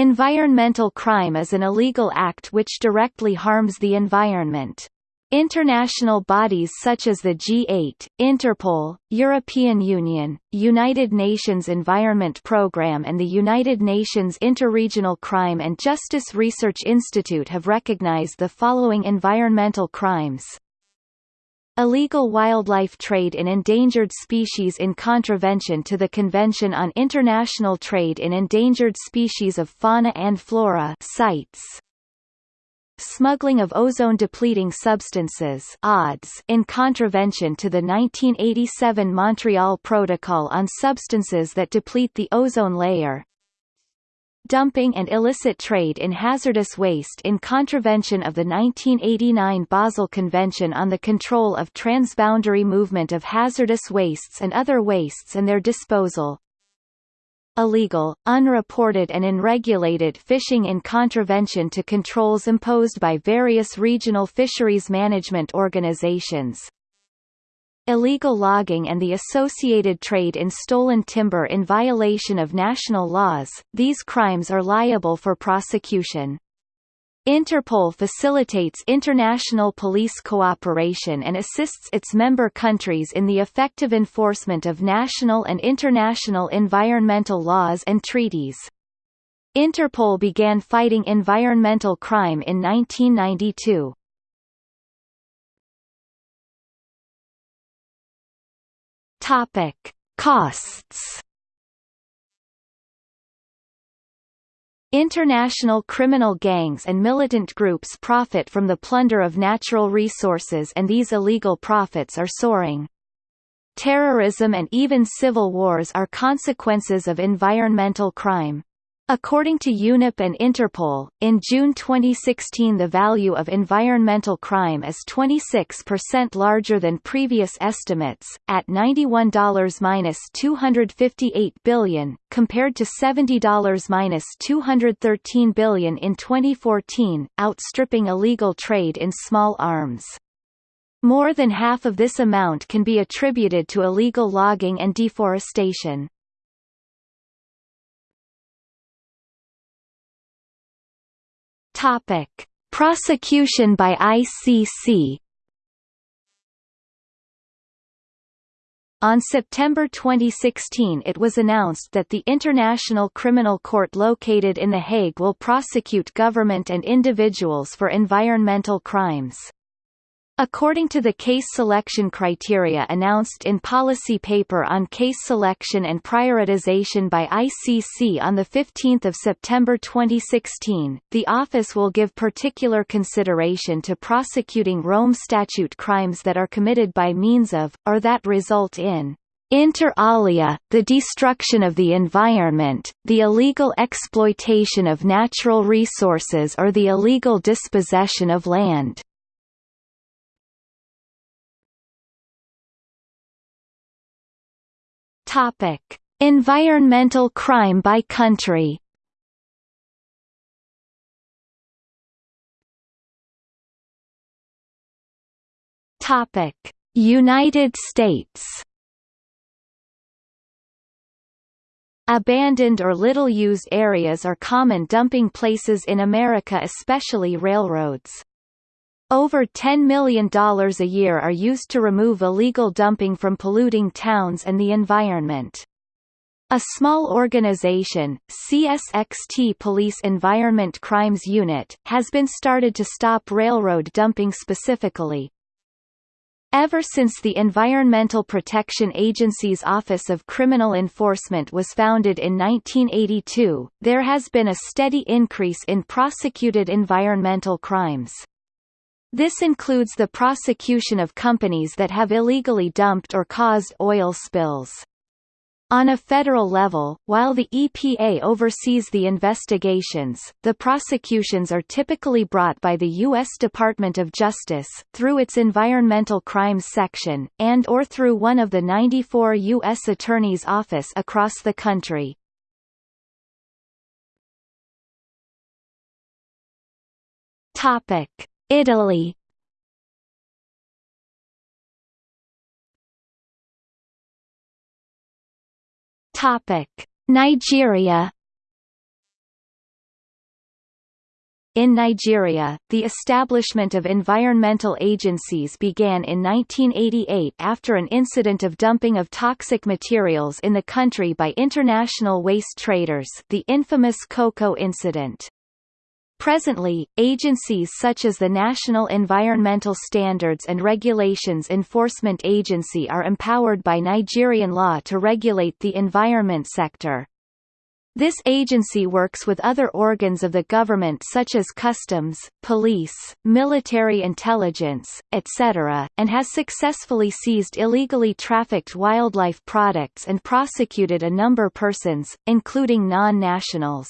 Environmental crime is an illegal act which directly harms the environment. International bodies such as the G8, Interpol, European Union, United Nations Environment Programme and the United Nations Interregional Crime and Justice Research Institute have recognized the following environmental crimes. Illegal wildlife trade in endangered species in contravention to the Convention on International Trade in Endangered Species of Fauna and Flora CITES. Smuggling of ozone-depleting substances odds in contravention to the 1987 Montreal Protocol on substances that deplete the ozone layer dumping and illicit trade in hazardous waste in contravention of the 1989 Basel Convention on the Control of Transboundary Movement of Hazardous Wastes and Other Wastes and Their Disposal illegal, unreported and unregulated fishing in contravention to controls imposed by various regional fisheries management organizations. Illegal logging and the associated trade in stolen timber in violation of national laws, these crimes are liable for prosecution. Interpol facilitates international police cooperation and assists its member countries in the effective enforcement of national and international environmental laws and treaties. Interpol began fighting environmental crime in 1992. Topic: Costs International criminal gangs and militant groups profit from the plunder of natural resources and these illegal profits are soaring. Terrorism and even civil wars are consequences of environmental crime. According to UNEP and Interpol, in June 2016 the value of environmental crime is 26% larger than previous estimates, at $91-258 billion, compared to $70-213 billion in 2014, outstripping illegal trade in small arms. More than half of this amount can be attributed to illegal logging and deforestation. Topic: Prosecution by ICC. On September 2016 it was announced that the International Criminal Court located in The Hague will prosecute government and individuals for environmental crimes. According to the case selection criteria announced in Policy Paper on Case Selection and Prioritization by ICC on 15 September 2016, the office will give particular consideration to prosecuting Rome Statute crimes that are committed by means of, or that result in, Inter alia, the destruction of the environment, the illegal exploitation of natural resources or the illegal dispossession of land. Topic: Environmental crime by country. Topic: United States. Abandoned or little-used areas are common dumping places in America especially railroads. Over $10 million a year are used to remove illegal dumping from polluting towns and the environment. A small organization, CSXT Police Environment Crimes Unit, has been started to stop railroad dumping specifically. Ever since the Environmental Protection Agency's Office of Criminal Enforcement was founded in 1982, there has been a steady increase in prosecuted environmental crimes. This includes the prosecution of companies that have illegally dumped or caused oil spills. On a federal level, while the EPA oversees the investigations, the prosecutions are typically brought by the U.S. Department of Justice, through its Environmental Crimes Section, and or through one of the 94 U.S. Attorney's Office across the country. Topic. Italy. Topic: Nigeria. In Nigeria, the establishment of environmental agencies began in 1988 after an incident of dumping of toxic materials in the country by international waste traders the infamous Koko incident. Presently, agencies such as the National Environmental Standards and Regulations Enforcement Agency are empowered by Nigerian law to regulate the environment sector. This agency works with other organs of the government such as customs, police, military intelligence, etc., and has successfully seized illegally trafficked wildlife products and prosecuted a number persons, including non-nationals.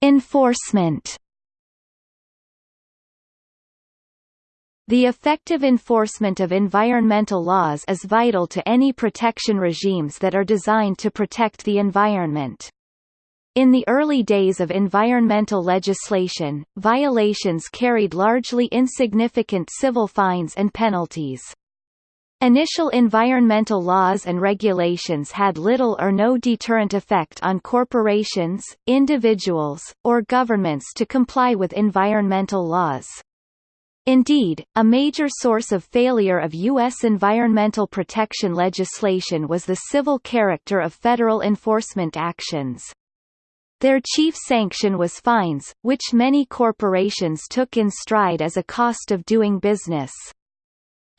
Enforcement The effective enforcement of environmental laws is vital to any protection regimes that are designed to protect the environment. In the early days of environmental legislation, violations carried largely insignificant civil fines and penalties. Initial environmental laws and regulations had little or no deterrent effect on corporations, individuals, or governments to comply with environmental laws. Indeed, a major source of failure of U.S. environmental protection legislation was the civil character of federal enforcement actions. Their chief sanction was fines, which many corporations took in stride as a cost of doing business.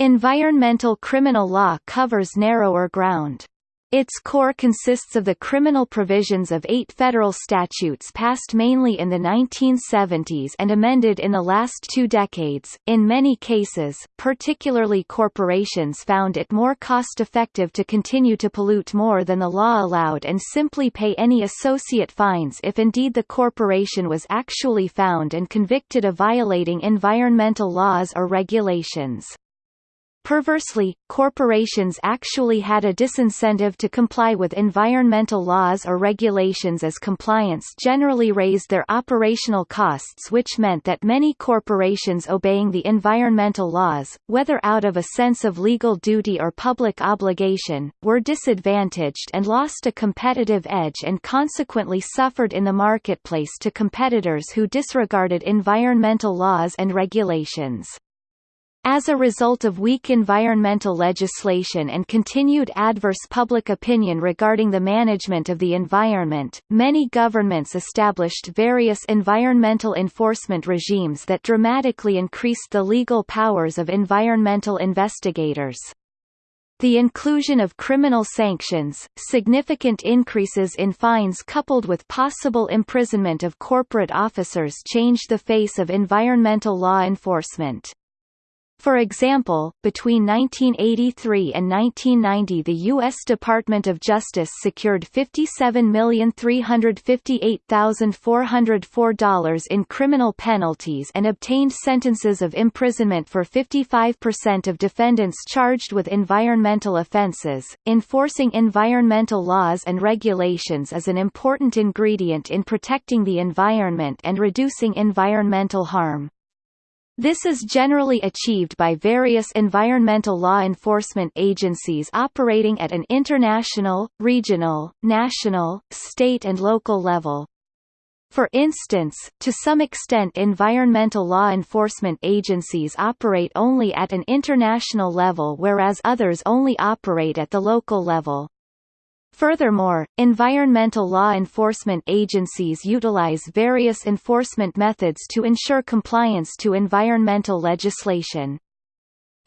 Environmental criminal law covers narrower ground. Its core consists of the criminal provisions of eight federal statutes passed mainly in the 1970s and amended in the last two decades. In many cases, particularly corporations found it more cost-effective to continue to pollute more than the law allowed and simply pay any associate fines if indeed the corporation was actually found and convicted of violating environmental laws or regulations. Perversely, corporations actually had a disincentive to comply with environmental laws or regulations as compliance generally raised their operational costs which meant that many corporations obeying the environmental laws, whether out of a sense of legal duty or public obligation, were disadvantaged and lost a competitive edge and consequently suffered in the marketplace to competitors who disregarded environmental laws and regulations. As a result of weak environmental legislation and continued adverse public opinion regarding the management of the environment, many governments established various environmental enforcement regimes that dramatically increased the legal powers of environmental investigators. The inclusion of criminal sanctions, significant increases in fines coupled with possible imprisonment of corporate officers changed the face of environmental law enforcement. For example, between 1983 and 1990 the U.S. Department of Justice secured $57,358,404 in criminal penalties and obtained sentences of imprisonment for 55% of defendants charged with environmental offenses. Enforcing environmental laws and regulations is an important ingredient in protecting the environment and reducing environmental harm. This is generally achieved by various environmental law enforcement agencies operating at an international, regional, national, state and local level. For instance, to some extent environmental law enforcement agencies operate only at an international level whereas others only operate at the local level. Furthermore, environmental law enforcement agencies utilize various enforcement methods to ensure compliance to environmental legislation.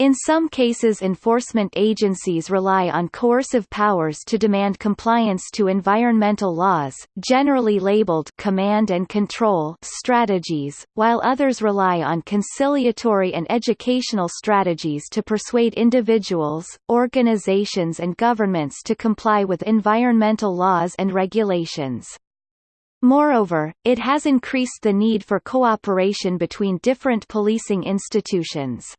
In some cases enforcement agencies rely on coercive powers to demand compliance to environmental laws, generally labeled command and control strategies, while others rely on conciliatory and educational strategies to persuade individuals, organizations and governments to comply with environmental laws and regulations. Moreover, it has increased the need for cooperation between different policing institutions.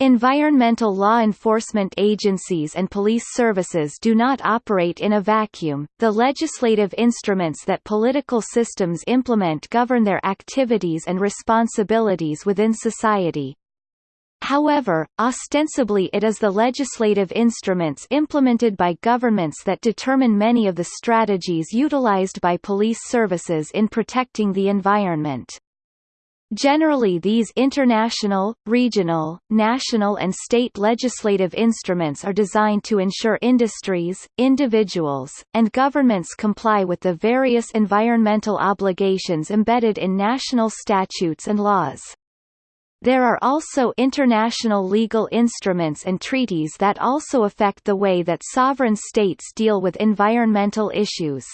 Environmental law enforcement agencies and police services do not operate in a vacuum, the legislative instruments that political systems implement govern their activities and responsibilities within society. However, ostensibly it is the legislative instruments implemented by governments that determine many of the strategies utilized by police services in protecting the environment. Generally these international, regional, national and state legislative instruments are designed to ensure industries, individuals, and governments comply with the various environmental obligations embedded in national statutes and laws. There are also international legal instruments and treaties that also affect the way that sovereign states deal with environmental issues.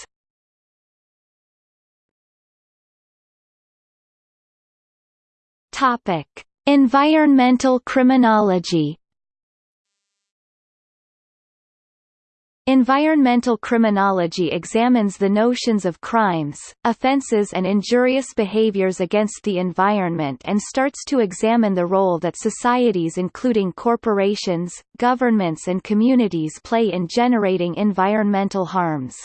Topic: Environmental criminology. Environmental criminology examines the notions of crimes, offences and injurious behaviors against the environment and starts to examine the role that societies including corporations, governments and communities play in generating environmental harms.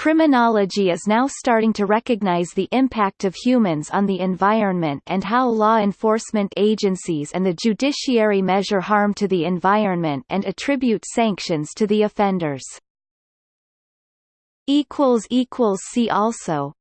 Criminology is now starting to recognize the impact of humans on the environment and how law enforcement agencies and the judiciary measure harm to the environment and attribute sanctions to the offenders. See also